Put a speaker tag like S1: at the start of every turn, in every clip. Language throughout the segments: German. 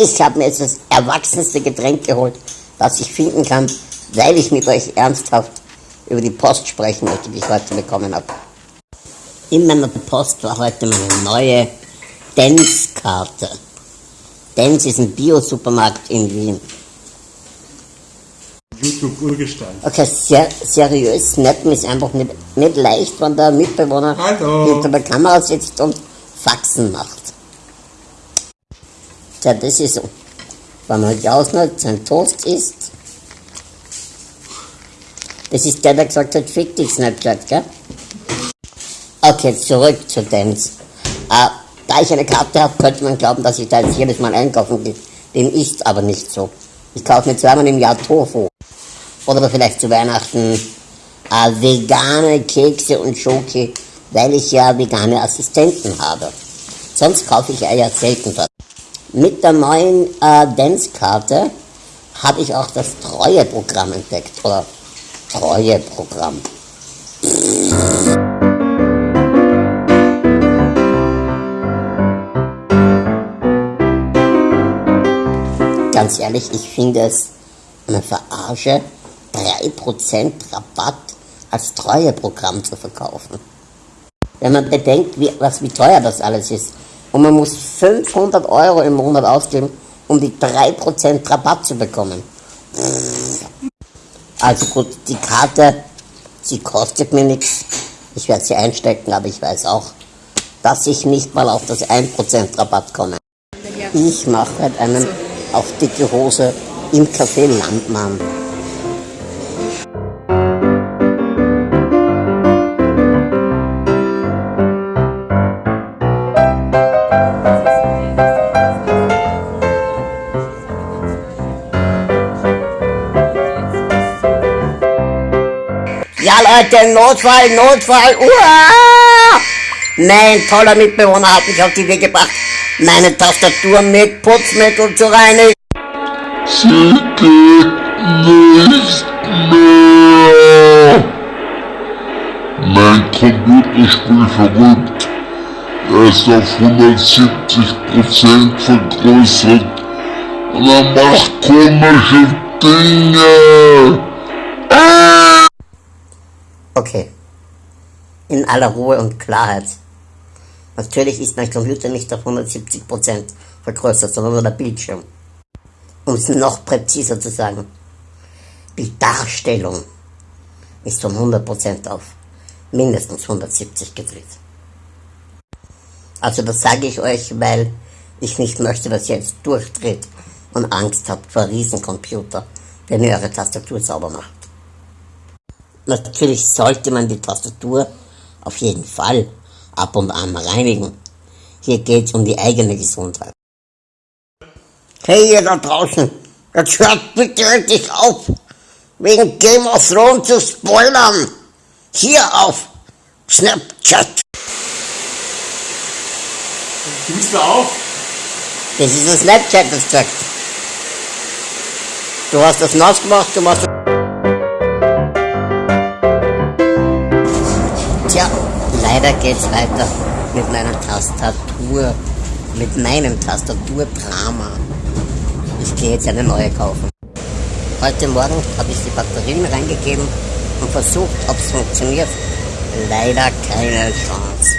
S1: Ich habe mir jetzt das erwachsenste Getränk geholt, das ich finden kann, weil ich mit euch ernsthaft über die Post sprechen möchte, die ich heute bekommen habe. In meiner Post war heute meine neue Dance-Karte. Dance ist ein Bio-Supermarkt in Wien.
S2: YouTube-Urgestein.
S1: Okay, sehr seriös, snappen ist einfach nicht, nicht leicht, wenn der Mitbewohner
S2: Hallo.
S1: hinter der Kamera sitzt und Faxen macht. Tja, das ist so. Wenn man Jausner sein Toast isst, das ist der, der gesagt hat, fick dich Snapchat, gell? Okay, zurück zu Dance. Äh, da ich eine Karte habe, könnte man glauben, dass ich da jetzt jedes Mal einkaufen gehe. Dem ist aber nicht so. Ich kaufe mir zweimal im Jahr Tofu. Oder vielleicht zu Weihnachten äh, vegane Kekse und Schoki, weil ich ja vegane Assistenten habe. Sonst kaufe ich ja selten dort. Mit der neuen äh, Dance-Karte habe ich auch das Treueprogramm entdeckt. Oder Treueprogramm. Ganz ehrlich, ich finde es eine Verarsche, 3% Rabatt als Treueprogramm zu verkaufen. Wenn man bedenkt, wie, was, wie teuer das alles ist. Und man muss 500 Euro im Monat ausgeben, um die 3% Rabatt zu bekommen. Also gut, die Karte, sie kostet mir nichts. Ich werde sie einstecken, aber ich weiß auch, dass ich nicht mal auf das 1% Rabatt komme. Ich mache halt einen auf dicke Hose im Café Landmann. Ja Leute, Notfall, Notfall, uah! Mein toller Mitbewohner hat mich auf die Idee gebracht, meine Tastatur mit Putzmittel zu reinigen.
S3: Sie geht nicht mehr. Mein Computer spielt verrückt. Er ist auf 170% vergrößert und er macht komische Dinge.
S1: Okay. In aller Ruhe und Klarheit. Natürlich ist mein Computer nicht auf 170% vergrößert, sondern nur der Bildschirm. Um es noch präziser zu sagen, die Darstellung ist von 100% auf mindestens 170 gedreht. Also das sage ich euch, weil ich nicht möchte, dass ihr jetzt durchdreht und Angst habt vor Riesencomputer, wenn ihr eure Tastatur sauber macht. Natürlich sollte man die Tastatur auf jeden Fall ab und an reinigen. Hier geht es um die eigene Gesundheit. Hey ihr da draußen, jetzt hört bitte endlich auf, wegen Game of Thrones zu spoilern. Hier auf Snapchat.
S2: Gibst du auf?
S1: Das ist ein Snapchat, das sagt. Du hast das nass gemacht, du machst Tja, leider geht's weiter mit meiner Tastatur, mit meinem Tastaturdrama. Ich gehe jetzt eine neue kaufen. Heute Morgen habe ich die Batterien reingegeben und versucht, ob es funktioniert. Leider keine Chance.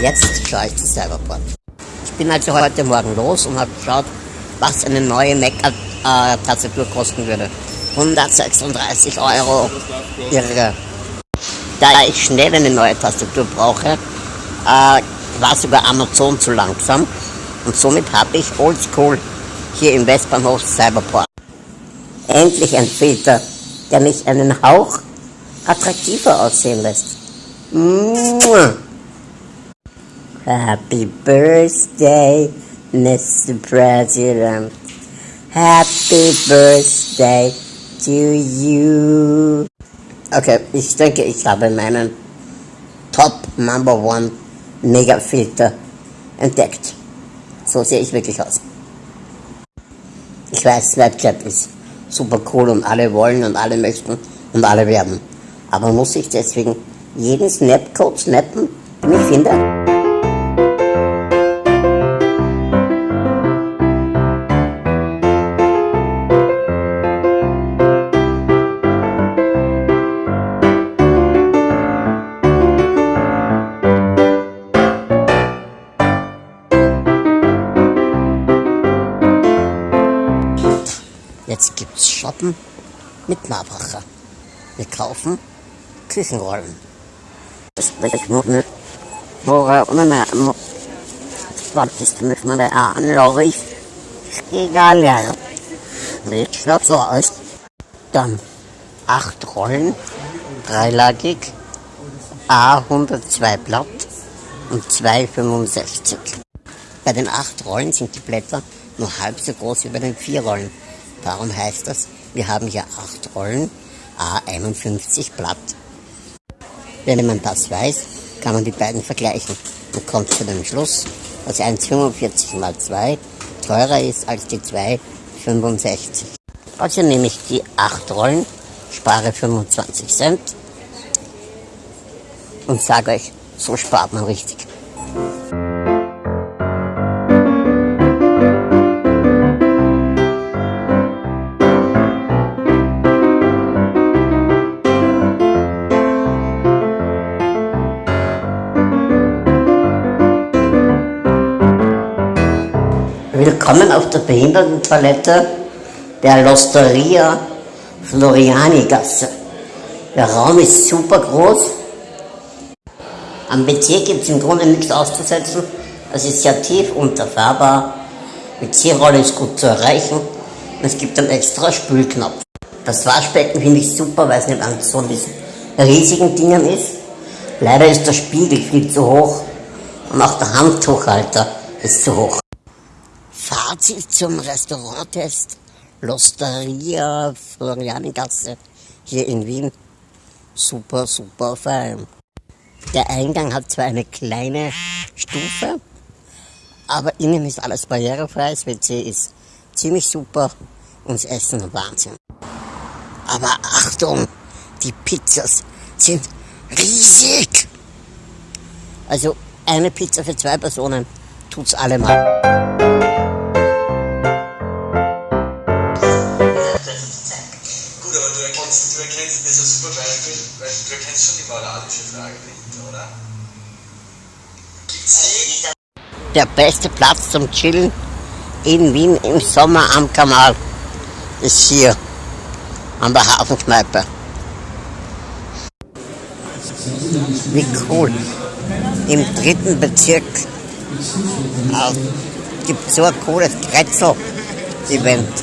S1: Jetzt schaue ich zu Cyberport. Ich bin also heute Morgen los und habe geschaut, was eine neue Mac-Tastatur kosten würde. 136 Euro. Irre. Da ich schnell eine neue Tastatur brauche, äh, war sogar Amazon zu langsam und somit habe ich Oldschool hier im Westbahnhof Cyberport. Endlich ein Filter, der mich einen Hauch attraktiver aussehen lässt. Mua. Happy Birthday, Mr. President. Happy Birthday to you. Okay, ich denke, ich habe meinen Top Number One Mega Filter entdeckt. So sehe ich wirklich aus. Ich weiß, Snapchat ist super cool und alle wollen und alle möchten und alle werden. Aber muss ich deswegen jeden Snapcode snappen, den ich finde? Shoppen mit Marbracher. Wir kaufen Küchenrollen. Das ist. Egal. Sieht schon so aus. Dann acht Rollen, dreilagig, A102 Blatt und 2,65. Bei den acht Rollen sind die Blätter nur halb so groß wie bei den vier Rollen. Darum heißt das, wir haben hier acht Rollen, A51 Blatt. Wenn man das weiß, kann man die beiden vergleichen und kommt zu dem Schluss, dass 1,45 mal 2 teurer ist als die 2,65. Also nehme ich die 8 Rollen, spare 25 Cent und sage euch, so spart man richtig. Willkommen auf der Behindertentoilette der Losteria Floriani Gasse. Der Raum ist super groß. Am WC gibt es im Grunde nichts auszusetzen. Es ist sehr tief unterfahrbar. WC-Rolle ist gut zu erreichen. Es gibt einen extra Spülknopf. Das Waschbecken finde ich super, weil es nicht an so diesen riesigen Dingen ist. Leider ist der Spiegel viel zu hoch und auch der Handtuchhalter ist zu hoch. Fazit zum Restauranttest L'Osteria Florianigasse hier in Wien. Super, super fein. Der Eingang hat zwar eine kleine Stufe, aber innen ist alles barrierefrei. Das WC ist ziemlich super und das Essen Wahnsinn. Aber Achtung, die Pizzas sind riesig. Also eine Pizza für zwei Personen tut's allemal.
S4: Gut, aber du erkennst, du erkennst, das ist ein super Beispiel, weil du erkennst schon die moralische Frage dahinter, oder? Gibt's die?
S1: Der beste Platz zum Chillen in Wien im Sommer am Kanal ist hier an der Hafenkneipe. Wie cool. Im dritten Bezirk äh, gibt so ein cooles Kretzel-Event.